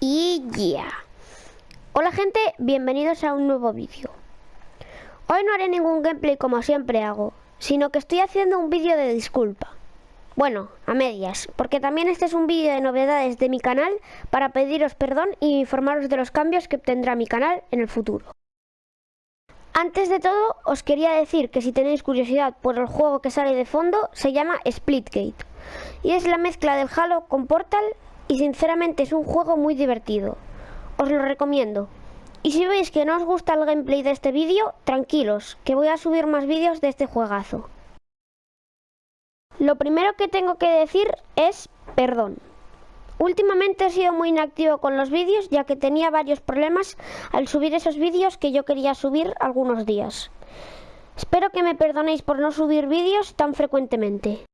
Y ya. Hola gente, bienvenidos a un nuevo vídeo. Hoy no haré ningún gameplay como siempre hago, sino que estoy haciendo un vídeo de disculpa. Bueno, a medias, porque también este es un vídeo de novedades de mi canal para pediros perdón y informaros de los cambios que obtendrá mi canal en el futuro. Antes de todo, os quería decir que si tenéis curiosidad por el juego que sale de fondo, se llama Splitgate. Y es la mezcla del Halo con Portal y sinceramente es un juego muy divertido. Os lo recomiendo. Y si veis que no os gusta el gameplay de este vídeo, tranquilos, que voy a subir más vídeos de este juegazo. Lo primero que tengo que decir es perdón. Últimamente he sido muy inactivo con los vídeos ya que tenía varios problemas al subir esos vídeos que yo quería subir algunos días. Espero que me perdonéis por no subir vídeos tan frecuentemente.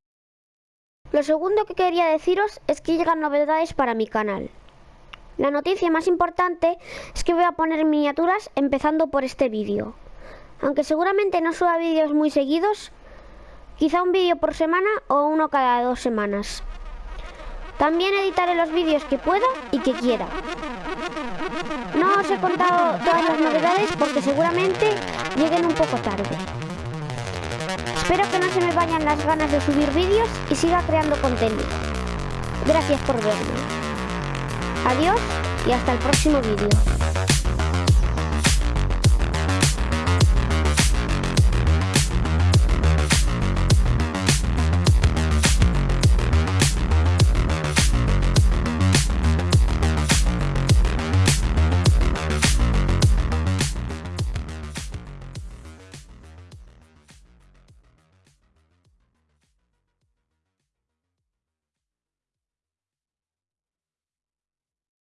Lo segundo que quería deciros es que llegan novedades para mi canal. La noticia más importante es que voy a poner miniaturas empezando por este vídeo. Aunque seguramente no suba vídeos muy seguidos, quizá un vídeo por semana o uno cada dos semanas. También editaré los vídeos que pueda y que quiera. No os he contado todas las novedades porque seguramente lleguen un poco tarde. Espero que no se me vayan las ganas de subir vídeos y siga creando contenido. Gracias por verme. Adiós y hasta el próximo vídeo.